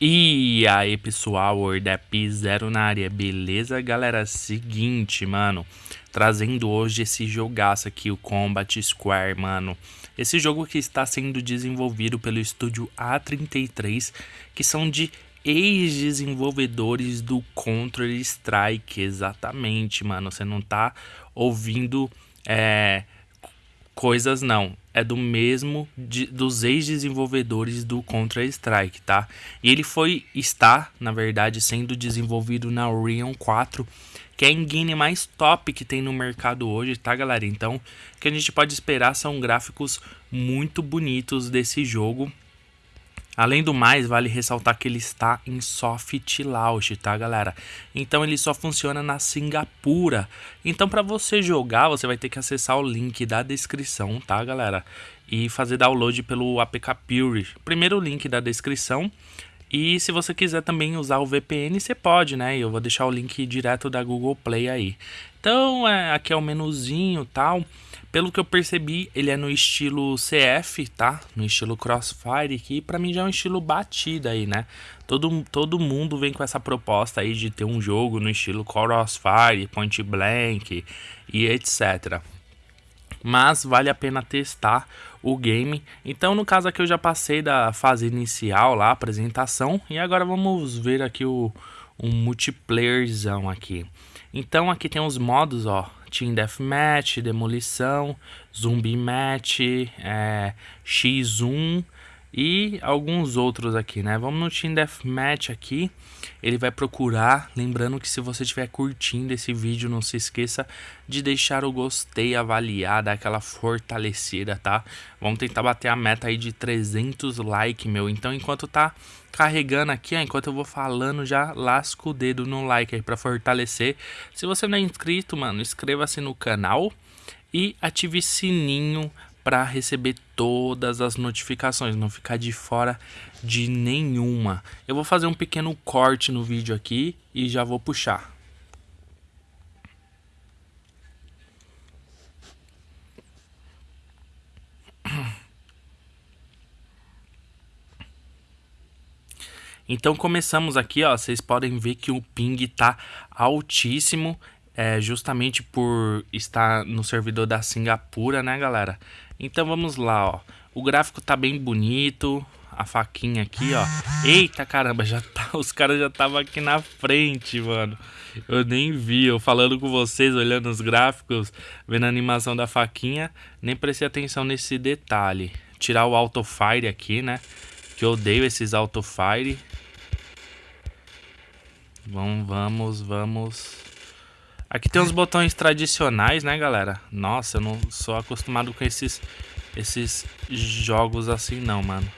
E aí pessoal, Ordep Zero na área, beleza galera? Seguinte, mano, trazendo hoje esse jogaço aqui, o Combat Square, mano. Esse jogo que está sendo desenvolvido pelo estúdio A33, que são de ex-desenvolvedores do Counter Strike, exatamente, mano. Você não tá ouvindo é, coisas não é do mesmo de, dos ex-desenvolvedores do Counter-Strike, tá? E ele foi está, na verdade, sendo desenvolvido na Orion 4, que é a engine mais top que tem no mercado hoje, tá, galera? Então, o que a gente pode esperar são gráficos muito bonitos desse jogo Além do mais, vale ressaltar que ele está em soft launch, tá galera? Então ele só funciona na Singapura. Então para você jogar, você vai ter que acessar o link da descrição, tá galera? E fazer download pelo APK Pure. Primeiro link da descrição. E se você quiser também usar o VPN, você pode, né? Eu vou deixar o link direto da Google Play aí. Então, é, aqui é o menuzinho tal. Pelo que eu percebi, ele é no estilo CF, tá? No estilo Crossfire, que pra mim já é um estilo batida aí, né? Todo, todo mundo vem com essa proposta aí de ter um jogo no estilo Crossfire, Point Blank e etc. Mas vale a pena testar o game. Então, no caso aqui, eu já passei da fase inicial lá, apresentação. E agora vamos ver aqui o um multiplayerzão aqui. Então, aqui tem os modos, ó. Team Deathmatch, Demolição, Zumbi Match, é, X1 e alguns outros aqui, né? Vamos no Team Deathmatch aqui. Ele vai procurar, lembrando que se você estiver curtindo esse vídeo, não se esqueça de deixar o gostei, avaliar, dar aquela fortalecida, tá? Vamos tentar bater a meta aí de 300 likes, meu. Então, enquanto tá carregando aqui, ó, enquanto eu vou falando, já lasco o dedo no like aí pra fortalecer. Se você não é inscrito, mano, inscreva-se no canal e ative sininho para receber todas as notificações, não ficar de fora de nenhuma. Eu vou fazer um pequeno corte no vídeo aqui e já vou puxar. Então começamos aqui, ó, vocês podem ver que o ping tá altíssimo, é, justamente por estar no servidor da Singapura, né, galera? Então vamos lá, ó. O gráfico tá bem bonito. A faquinha aqui, ó. Eita caramba, já tá, os caras já estavam aqui na frente, mano. Eu nem vi, eu falando com vocês, olhando os gráficos, vendo a animação da faquinha, nem prestei atenção nesse detalhe. Tirar o auto fire aqui, né? Que eu odeio esses auto fire. Vamos, vamos, vamos. Aqui tem uns botões tradicionais, né, galera? Nossa, eu não sou acostumado com esses, esses jogos assim, não, mano.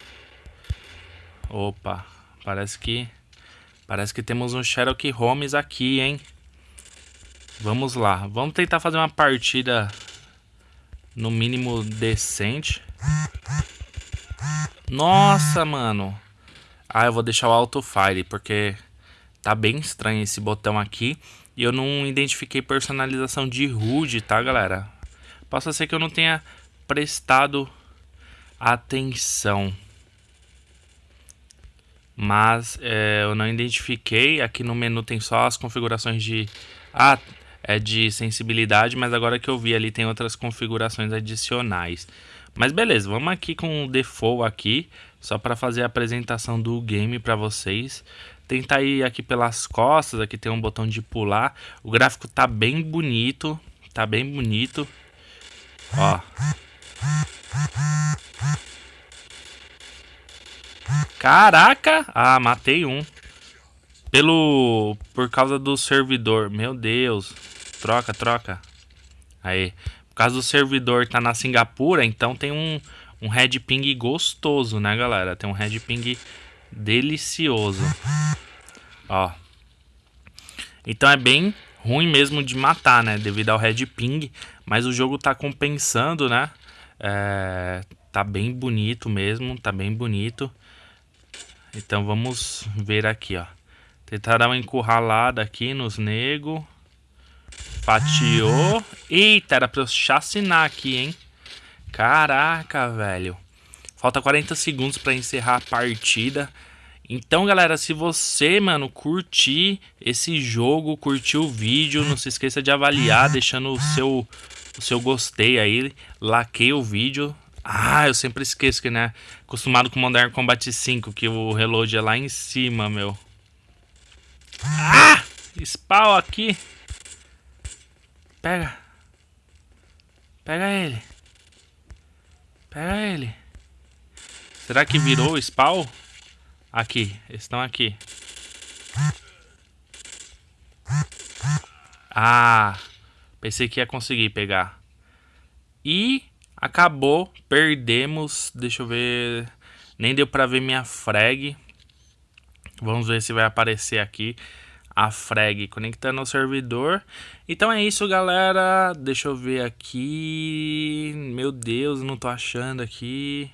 Opa, parece que... Parece que temos um Sherlock Holmes aqui, hein? Vamos lá. Vamos tentar fazer uma partida no mínimo decente. Nossa, mano. Ah, eu vou deixar o Auto Fire, porque tá bem estranho esse botão aqui. E eu não identifiquei personalização de HUD, tá, galera? Possa ser que eu não tenha prestado atenção. Mas é, eu não identifiquei. Aqui no menu tem só as configurações de... Ah, é de sensibilidade, mas agora que eu vi ali tem outras configurações adicionais. Mas beleza, vamos aqui com o default aqui, só para fazer a apresentação do game para vocês. Tentar ir aqui pelas costas, aqui tem um botão de pular. O gráfico tá bem bonito, tá bem bonito. Ó. Caraca! Ah, matei um. Pelo... Por causa do servidor. Meu Deus. Troca, troca. Aí. Por causa do servidor tá na Singapura, então tem um, um red ping gostoso, né, galera? Tem um red ping delicioso. Ó. Então é bem ruim mesmo de matar, né? Devido ao red ping. Mas o jogo tá compensando, né? É, tá bem bonito mesmo. Tá bem bonito. Então vamos ver aqui, ó. Tentar dar uma encurralada aqui nos nego. Fatiou. Eita, era pra eu chacinar aqui, hein? Caraca, velho. Falta 40 segundos pra encerrar a partida. Então, galera, se você, mano, curtir esse jogo, curtiu o vídeo, não se esqueça de avaliar, deixando o seu, o seu gostei aí, laqueia o vídeo. Ah, eu sempre esqueço que, né, acostumado com Modern Combat 5, que o reload é lá em cima, meu. Ah! Spawn aqui. Pega. Pega ele. Pega ele. Será que virou o spawn? Aqui, estão aqui. Ah, pensei que ia conseguir pegar. E acabou, perdemos. Deixa eu ver. Nem deu pra ver minha frag. Vamos ver se vai aparecer aqui a frag conectando ao servidor. Então é isso, galera. Deixa eu ver aqui. Meu Deus, não tô achando aqui.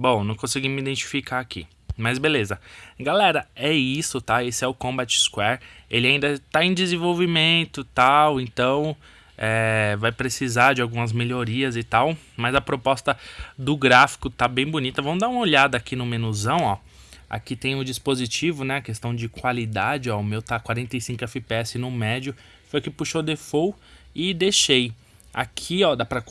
Bom, não consegui me identificar aqui. Mas beleza. Galera, é isso, tá? Esse é o Combat Square. Ele ainda está em desenvolvimento tal, então é, vai precisar de algumas melhorias e tal. Mas a proposta do gráfico tá bem bonita. Vamos dar uma olhada aqui no menuzão, ó. Aqui tem o dispositivo, né? questão de qualidade, ó. O meu tá 45 FPS no médio. Foi que puxou default e deixei. Aqui, ó, dá pra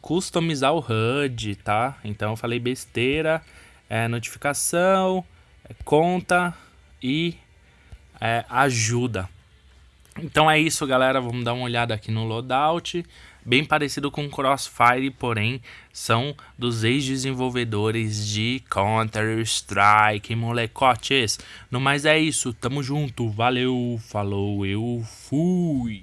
customizar o HUD, tá? Então eu falei besteira é, notificação, é, conta e é, ajuda. Então é isso, galera. Vamos dar uma olhada aqui no loadout. Bem parecido com Crossfire, porém são dos ex-desenvolvedores de Counter-Strike, molecotes. No mais é isso, tamo junto, valeu, falou, eu fui.